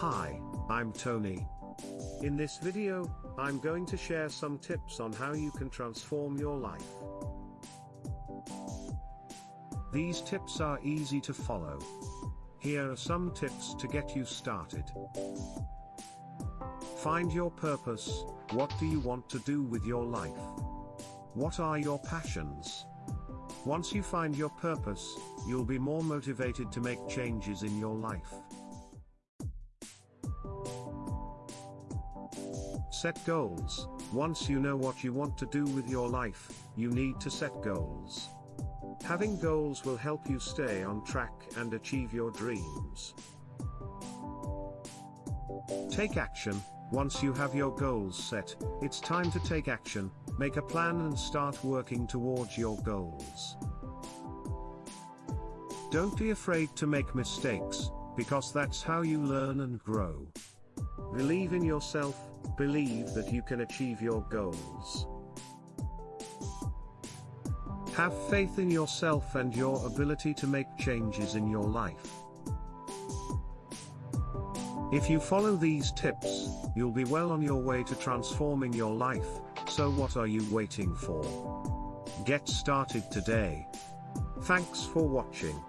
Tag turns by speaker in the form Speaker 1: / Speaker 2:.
Speaker 1: Hi, I'm Tony. In this video, I'm going to share some tips on how you can transform your life. These tips are easy to follow. Here are some tips to get you started. Find your purpose, what do you want to do with your life? What are your passions? Once you find your purpose, you'll be more motivated to make changes in your life. Set goals. Once you know what you want to do with your life, you need to set goals. Having goals will help you stay on track and achieve your dreams. Take action. Once you have your goals set, it's time to take action, make a plan and start working towards your goals. Don't be afraid to make mistakes, because that's how you learn and grow. Believe in yourself, believe that you can achieve your goals. Have faith in yourself and your ability to make changes in your life. If you follow these tips, you'll be well on your way to transforming your life, so what are you waiting for? Get started today. Thanks for watching.